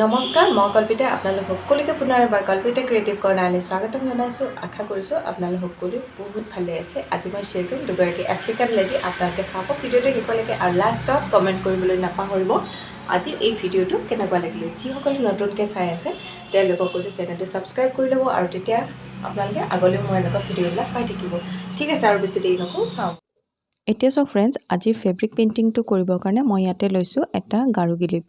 নমস্কাৰ মই কল্পিতা আপোনালোক সকলোকে পুনৰ এবাৰ কল্পিতা ক্ৰিয়েটিভ কৰ্ণাৰলৈ স্বাগতম জনাইছোঁ। আশা কৰিছোঁ আপোনালোক সকলো বহুত ভালে আছে। আজি মই শ্বেয়াৰ কৰিম দুগৰাকী আফ্ৰিকান লেডি আপোনালোকে চাব ভিডিঅ'টো শেষলৈকে আৰু লাষ্টত কমেণ্ট কৰিবলৈ নাপাহৰিব। আজিৰ এই ভিডিঅ'টো কেনেকুৱা লাগিলে? যিসকলে নতুনকৈ চাই আছে তেওঁলোকক কৈছোঁ চেনেলটো ছাবস্ক্ৰাইব কৰি ল'ব আৰু তেতিয়া আপোনালোকে আগলৈও মই এনেকুৱা ভিডিঅ'বিলাক পাই থাকিব। ঠিক আছে আৰু বেছি দেৰি নকৰোঁ চাওঁ। এতিয়া চাওক ফ্ৰেণ্ডছ আজিৰ ফেব্ৰিক পেইণ্টিংটো কৰিবৰ কাৰণে মই ইয়াতে লৈছোঁ এটা গাৰু গিলিপ।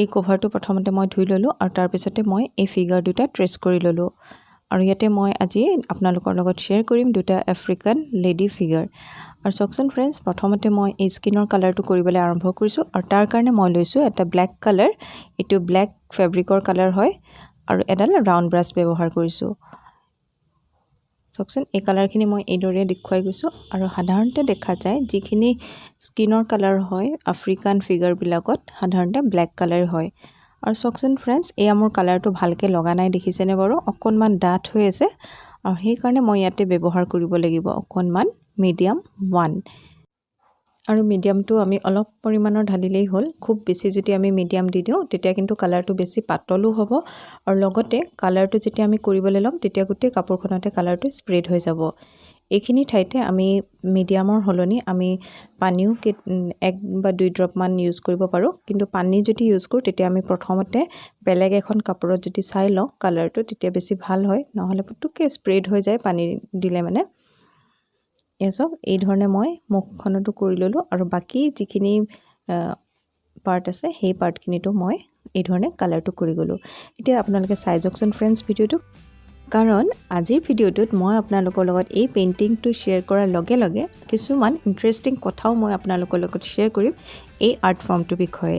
এই কভাৰটো প্ৰথমতে মই ধুই ল'লোঁ আৰু তাৰপিছতে মই এই ফিগাৰ দুটা ট্ৰেচ কৰি ল'লোঁ। আৰু ইয়াতে মই আজি আপোনালোকৰ লগত শ্বেয়াৰ কৰিম দুটা আফ্ৰিকান লেডি ফিগাৰ আৰু চাওকচোন ফ্ৰেণ্ডছ প্ৰথমতে মই এই স্কিনৰ কালাৰটো কৰিবলৈ আৰম্ভ কৰিছোঁ আৰু তাৰ কাৰণে মই লৈছোঁ এটা ব্লেক কালাৰ এইটো ব্লেক ফেব্ৰিকৰ কালাৰ হয় আৰু এডাল ৰাউণ্ড ব্ৰাছ ব্যৱহাৰ কৰিছোঁ। চাওকচোন এই কালাৰখিনি মই এইদৰে দেখুৱাই গৈছোঁ আৰু সাধাৰণতে দেখা যায় যিখিনি স্কিনৰ কালাৰ হয় আফ্ৰিকান ফিগাৰবিলাকত সাধাৰণতে ব্লেক কালাৰ হয়। আৰু চাওকচোন ফ্ৰেণ্ডছ এয়া মোৰ কালাৰটো ভালকৈ লগা নাই দেখিছেনে বাৰু? অকণমান ডাঠ হৈ আছে আৰু সেইকাৰণে মই ইয়াতে ব্যৱহাৰ কৰিব লাগিব। অকণমান মিডিয়াম ওৱান আৰু মিডিয়ামটো আমি অলপ পৰিমাণৰ ঢালিলেই হ'ল। খুব বেছি যদি আমি মিডিয়াম দি দিওঁ তেতিয়া কিন্তু কালাৰটো বেছি পাতলো হ'ব। আৰু লগতে কালাৰটো যেতিয়া আমি কৰিবলৈ ল'ম তেতিয়া গোটেই কাপোৰখনতে কালাৰটো স্প্ৰেড হৈ যাব। এইখিনি ঠাইতে আমি মিডিয়ামৰ সলনি আমি পানীও এক বা দুই ড্ৰপমান ইউজ কৰিব পাৰোঁ। কিন্তু পানী যদি ইউজ কৰোঁ তেতিয়া আমি প্ৰথমতে বেলেগ এখন কাপোৰত যদি চাই লওঁ কালাৰটো তেতিয়া বেছি ভাল হয়। নহ'লে পুটুককৈ স্প্ৰেড হৈ যায় পানী দিলে মানে। এয়া চাওক এই ধৰণে মই মুখখনতো কৰি ল'লোঁ আৰু বাকী যিখিনি পাৰ্ট আছে সেই পাৰ্টখিনিতো মই এই ধৰণে কালাৰটো কৰি গ'লোঁ। এতিয়া আপোনালোকে চাই যাওকচোন ফ্ৰেণ্ডছ ভিডিঅ'টো কাৰণ আজিৰ ভিডিঅ'টোত মই আপোনালোকৰ লগত এই পেইণ্টিংটো শ্বেয়াৰ কৰাৰ লগে লগে কিছুমান ইণ্টাৰেষ্টিং কথাও মই আপোনালোকৰ লগত শ্বেয়াৰ কৰিম এই আৰ্ট ফৰ্মটোৰ বিষয়ে।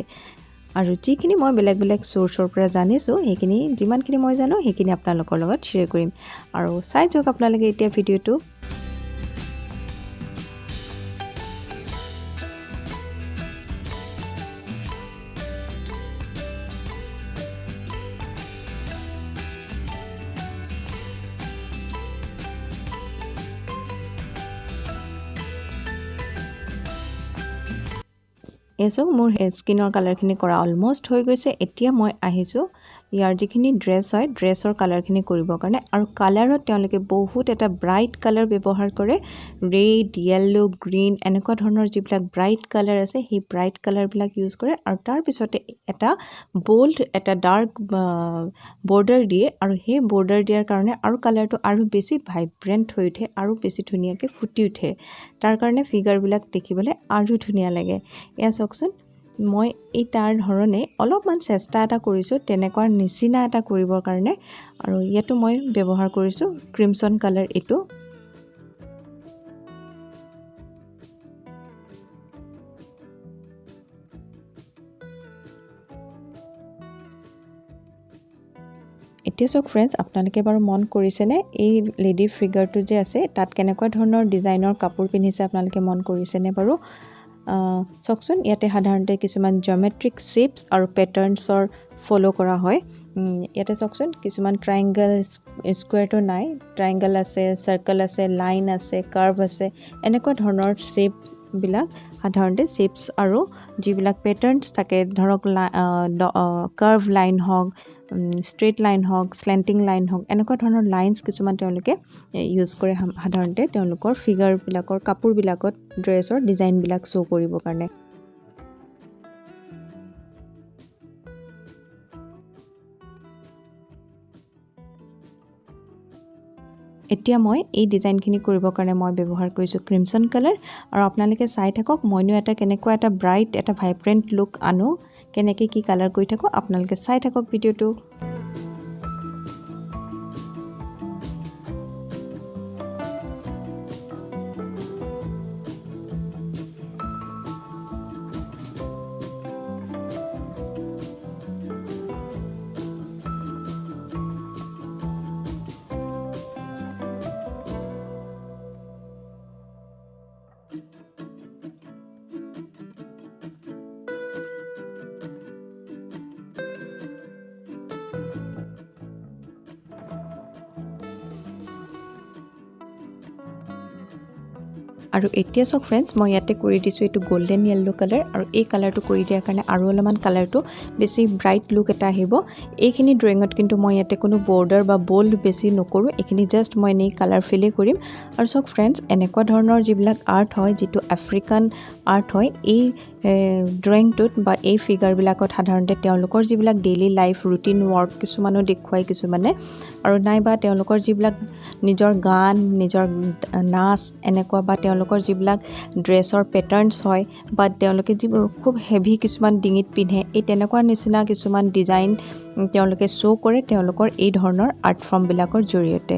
আৰু যিখিনি মই বেলেগ বেলেগ চ'ৰ্চৰ পৰা জানিছোঁ সেইখিনি যিমানখিনি মই জানো সেইখিনি আপোনালোকৰ লগত শ্বেয়াৰ কৰিম। আৰু চাই যাওক আপোনালোকে এতিয়া ভিডিঅ'টো। এই চাওক মোৰ স্কিনৰ কালাৰখিনি কৰা অলমষ্ট হৈ গৈছে এতিয়া মই আহিছোঁ ইয়াৰ যিখিনি ড্ৰেছ হয় ড্ৰেছৰ কালাৰখিনি কৰিবৰ কাৰণে আৰু কালাৰত তেওঁলোকে বহুত এটা ব্ৰাইট কালাৰ ব্যৱহাৰ কৰে। ৰেড য়েল্ল' গ্ৰীণ এনেকুৱা ধৰণৰ যিবিলাক ব্ৰাইট কালাৰ আছে সেই ব্ৰাইট কালাৰবিলাক ইউজ কৰে আৰু তাৰপিছতে এটা বল্ড এটা ডাৰ্ক বৰ্ডাৰ দিয়ে আৰু সেই বৰ্ডাৰ দিয়াৰ কাৰণে আৰু কালাৰটো আৰু বেছি ভাইব্ৰেণ্ট হৈ উঠে আৰু বেছি ধুনীয়াকৈ ফুটি উঠে। তাৰ কাৰণে ফিগাৰবিলাক দেখিবলৈ আৰু ধুনীয়া লাগে। এয়া চাওকচোন। মই এই তাৰ ধৰণে অলপমান চেষ্টা এটা কৰিছোঁ তেনেকুৱা নিচিনা এটা কৰিবৰ কাৰণে। আৰু ইয়াতো মই ব্যৱহাৰ কৰিছোঁ ক্ৰিমচন কালাৰ এইটো। এতিয়া চাওক ফ্ৰেণ্ডছ আপোনালোকে বাৰু মন কৰিছেনে? এই লেডি ফিগাৰটো যে আছে তাত কেনেকুৱা ধৰণৰ ডিজাইনৰ কাপোৰ পিন্ধিছে আপোনালোকে মন কৰিছেনে বাৰু? চাওকচোন ইয়াতে সাধাৰণতে কিছুমান জমেট্ৰিক শ্বেপছ আৰু পেটাৰ্ণছৰ ফ'ল' কৰা হয়। ইয়াতে চাওকচোন কিছুমান ট্ৰাইংগল স্কুৱেৰটো নাই। ট্ৰাইংগল আছে চাৰ্কল আছে লাইন আছে কাৰ্ভ আছে এনেকুৱা ধৰণৰ শ্বেপবিলাক সাধাৰণতে শ্বেপছ আৰু যিবিলাক পেটাৰ্ণছ থাকে ধৰক কাৰ্ভ লাইন হওক ষ্ট্ৰেইট লাইন হওক শ্লেণ্টিং লাইন হওক এনেকুৱা ধৰণৰ লাইনছ কিছুমান তেওঁলোকে ইউজ কৰে সাধাৰণতে তেওঁলোকৰ ফিগাৰবিলাকৰ কাপোৰবিলাকত ড্ৰেছৰ ডিজাইনবিলাক শ্ব' কৰিবৰ কাৰণে। এতিয়া মই এই ডিজাইনখিনি কৰিবৰ কাৰণে মই ব্যৱহাৰ কৰিছোঁ ক্ৰিমচন কালাৰ আৰু আপোনালোকে চাই থাকক মইনো এটা কেনেকুৱা এটা ব্ৰাইট এটা ভাইব্ৰেণ্ট লুক আনো কেনেকৈ কি কালাৰ কৰি থাকোঁ আপোনালোকে চাই থাকক ভিডিঅ'টো। আৰু এতিয়া চাওক ফ্ৰেণ্ডছ মই ইয়াতে কৰি দিছোঁ এইটো গল্ডেন য়েল্ল' কালাৰ আৰু এই কালাৰটো কৰি দিয়াৰ কাৰণে আৰু অলপমান কালাৰটো বেছি ব্ৰাইট লুক এটা আহিব। এইখিনি ড্ৰয়িঙত কিন্তু মই ইয়াতে কোনো বৰ্ডাৰ বা বল্ড বেছি নকৰোঁ এইখিনি জাষ্ট মই এনেই কালাৰ ফিলেই কৰিম। আৰু চাওক ফ্ৰেণ্ডছ এনেকুৱা ধৰণৰ যিবিলাক আৰ্ট হয় যিটো আফ্ৰিকান আৰ্ট হয় এই ড্ৰয়িংটোত বা এই ফিগাৰবিলাকত সাধাৰণতে তেওঁলোকৰ যিবিলাক ডেইলি লাইফ ৰুটিন ৱৰ্ক কিছুমানো দেখুৱায় কিছুমানে। আৰু নাইবা তেওঁলোকৰ যিবিলাক নিজৰ গান নিজৰ নাচ এনেকুৱা বা তেওঁলোকৰ যিবিলাক ড্ৰেছৰ পেটাৰ্ণছ হয় বা তেওঁলোকে যিবোৰ খুব হেভি কিছুমান ডিঙিত পিন্ধে এই তেনেকুৱা নিচিনা কিছুমান ডিজাইন তেওঁলোকে শ্ব' কৰে তেওঁলোকৰ এই ধৰণৰ আৰ্ট ফৰ্মবিলাকৰ জৰিয়তে।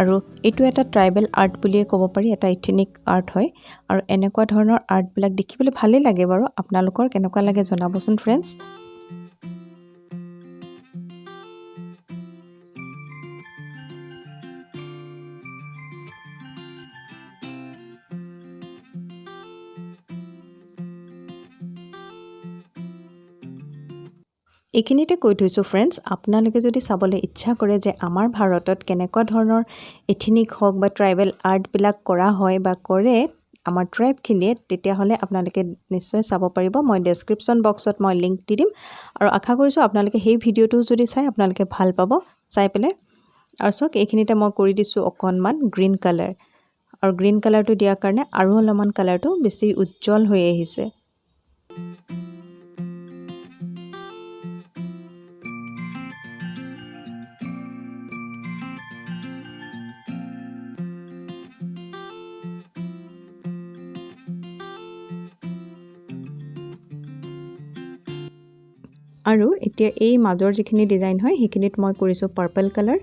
আৰু এইটো এটা ট্ৰাইবেল আৰ্ট বুলিয়ে ক'ব পাৰি এটা ইথেনিক আৰ্ট হয়। আৰু এনেকুৱা ধৰণৰ আৰ্টবিলাক দেখিবলৈ ভালেই লাগে বাৰু। আপোনালোকৰ কেনেকুৱা লাগে জনাবচোন ফ্ৰেণ্ডছ এইখিনিতে কৈ থৈছোঁ ফ্ৰেণ্ডছ আপোনালোকে যদি চাবলৈ ইচ্ছা কৰে যে আমাৰ ভাৰতত কেনেকুৱা ধৰণৰ এথিনিক হওক বা ট্ৰাইবেল আৰ্টবিলাক কৰা হয় বা কৰে আমাৰ ট্ৰাইবখিনিয়ে তেতিয়াহ'লে আপোনালোকে নিশ্চয় চাব পাৰিব। মই ডেছক্ৰিপশ্যন বক্সত মই লিংক দি দিম। আৰু আশা কৰিছোঁ আপোনালোকে সেই ভিডিঅ'টো যদি চাই আপোনালোকে ভাল পাব। চাই পেলাই। আৰু চাওক এইখিনিতে মই কৰি দিছোঁ অকণমান গ্ৰীণ কালাৰ আৰু গ্ৰীণ কালাৰটো দিয়াৰ কাৰণে আৰু অলপমান কালাৰটো বেছি উজ্জ্বল হৈ আহিছে। আৰু এতিয়া এই মাজৰ যিখিনি ডিজাইন হয় সেইখিনিত মই কৰিছোঁ পাৰ্পল কালাৰ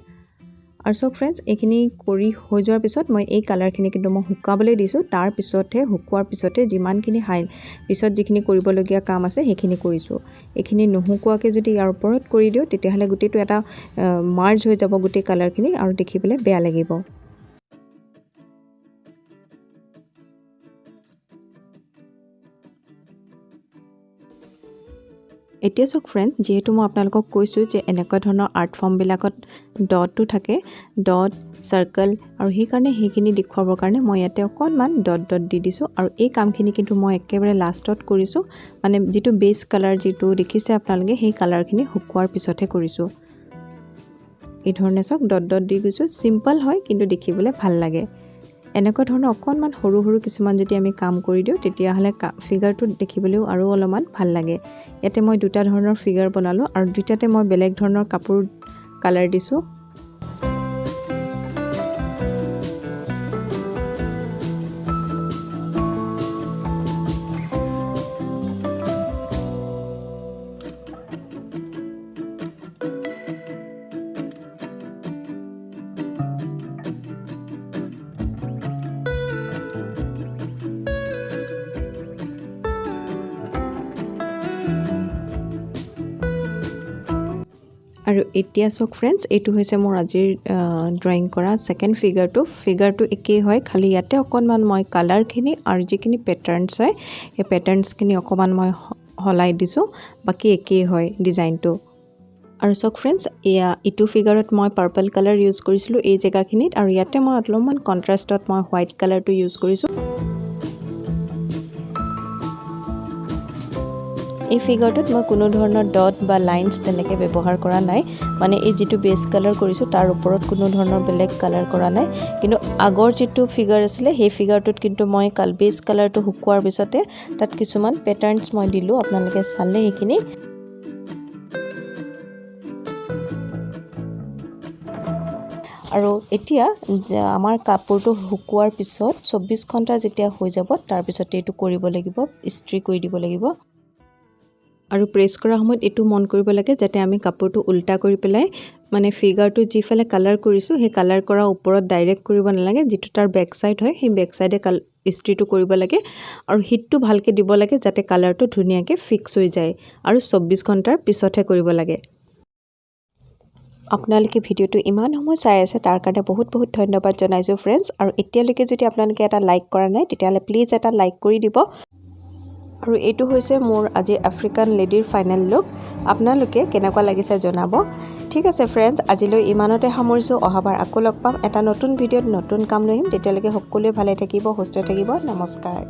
আৰু চাওক ফ্ৰেণ্ডছ এইখিনি কৰি হৈ যোৱাৰ পিছত মই এই কালাৰখিনি কিন্তু মই শুকাবলৈ দিছোঁ। তাৰ পিছতহে শুকোৱাৰ পিছতে যিমানখিনি হাই পিছত যিখিনি কৰিবলগীয়া কাম আছে সেইখিনি কৰিছোঁ। এইখিনি নুশুকোৱাকৈ যদি ইয়াৰ ওপৰত কৰি দিওঁ তেতিয়াহ'লে গোটেইটো এটা মাৰ্জ হৈ যাব গোটেই কালাৰখিনি আৰু দেখিবলৈ বেয়া লাগিব। এতিয়া চাওক ফ্ৰেণ্ড যিহেতু মই আপোনালোকক কৈছোঁ যে এনেকুৱা ধৰণৰ আৰ্ট ফৰ্মবিলাকত ডটো থাকে ডট চাৰ্কল আৰু সেইকাৰণে সেইখিনি দেখুৱাবৰ কাৰণে মই ইয়াতে অকণমান ডট ডট দি দিছোঁ আৰু এই কামখিনি কিন্তু মই একেবাৰে লাষ্টত কৰিছোঁ মানে যিটো বেছ কালাৰ যিটো দেখিছে আপোনালোকে সেই কালাৰখিনি শুকোৱাৰ পিছতহে কৰিছোঁ। এই ধৰণে চাওক ডট ডট দি গৈছোঁ চিম্পল হয় কিন্তু দেখিবলৈ ভাল লাগে। এনেকুৱা ধৰণৰ অকণমান সৰু সৰু কিছুমান যদি আমি কাম কৰি দিওঁ তেতিয়াহ'লে ফিগাৰটো দেখিবলৈও আৰু অলপমান ভাল লাগে। ইয়াতে মই দুটা ধৰণৰ ফিগাৰ বনালোঁ আৰু দুইটাতে মই বেলেগ ধৰণৰ কাপোৰ কালাৰ দিছোঁ। আৰু এতিয়া চাওক ফ্ৰেণ্ডছ এইটো হৈছে মোৰ আজিৰ ড্ৰয়িং কৰা ছেকেণ্ড ফিগাৰটো ফিগাৰটো একেই হয় খালি ইয়াতে অকণমান মই কালাৰখিনি আৰু যিখিনি পেটাৰ্ণছ হয় সেই পেটাৰ্ণছখিনি অকণমান মই সলাই দিছোঁ বাকী একেই হয় ডিজাইনটো আৰু চাওক ফ্ৰেণ্ডছ এয়া ইটো ফিগাৰত মই পাৰ্পল কালাৰ ইউজ কৰিছিলোঁ এই জেগাখিনিত আৰু ইয়াতে মই অলপমান কণ্ট্ৰাষ্টত মই হোৱাইট কালাৰটো ইউজ কৰিছোঁ। এই ফিগাৰটোত মই কোনো ধৰণৰ ডট বা লাইনছ তেনেকৈ ব্যৱহাৰ কৰা নাই। মানে এই যিটো বেছ কালাৰ কৰিছোঁ তাৰ ওপৰত কোনো ধৰণৰ বেলেগ কালাৰ কৰা নাই। কিন্তু আগৰ যিটো ফিগাৰ আছিলে সেই ফিগাৰটোত কিন্তু মই কাল বেছ কালাৰটো শুকোৱাৰ পিছতে তাত কিছুমান পেটাৰ্ণছ মই দিলোঁ। আপোনালোকে চালে সেইখিনি। আৰু এতিয়া আমাৰ কাপোৰটো শুকোৱাৰ পিছত চৌব্বিছ ঘণ্টা যেতিয়া হৈ যাব তাৰপিছতে এইটো কৰিব লাগিব ইস্ত্ৰি কৰি দিব লাগিব। আৰু প্ৰেছ কৰাৰ সময়ত এইটো মন কৰিব লাগে যাতে আমি কাপোৰটো উল্টা কৰি পেলাই মানে ফিগাৰটো যিফালে কালাৰ কৰিছোঁ সেই কালাৰ কৰাৰ ওপৰত ডাইৰেক্ট কৰিব নালাগে। যিটো তাৰ বেক ছাইড হয় সেই বেক ছাইডে কাল ইস্ত্ৰিটো কৰিব লাগে আৰু হিটটো ভালকৈ দিব লাগে যাতে কালাৰটো ধুনীয়াকৈ ফিক্স হৈ যায় আৰু চৌব্বিছ ঘণ্টাৰ পিছতহে কৰিব লাগে। আপোনালোকে ভিডিঅ'টো ইমান সময় চাই আছে তাৰ কাৰণে বহুত বহুত ধন্যবাদ জনাইছোঁ ফ্ৰেণ্ডছ আৰু এতিয়ালৈকে যদি আপোনালোকে এটা লাইক কৰা নাই তেতিয়াহ'লে প্লিজ এটা লাইক কৰি দিব। আৰু এইটো হৈছে মোৰ আজি আফ্ৰিকান লেডিৰ ফাইনেল লুক আপোনালোকে কেনেকুৱা লাগিছে জনাব। ঠিক আছে ফ্ৰেণ্ডছ আজিলৈ ইমানতে সামৰিছোঁ। অহাবাৰ আকৌ লগ পাম। এটা নতুন ভিডিঅ'ত নতুন কাম লৈ আহিম। তেতিয়ালৈকে সকলোৱে ভালে থাকিব সুস্থ থাকিব। নমস্কাৰ।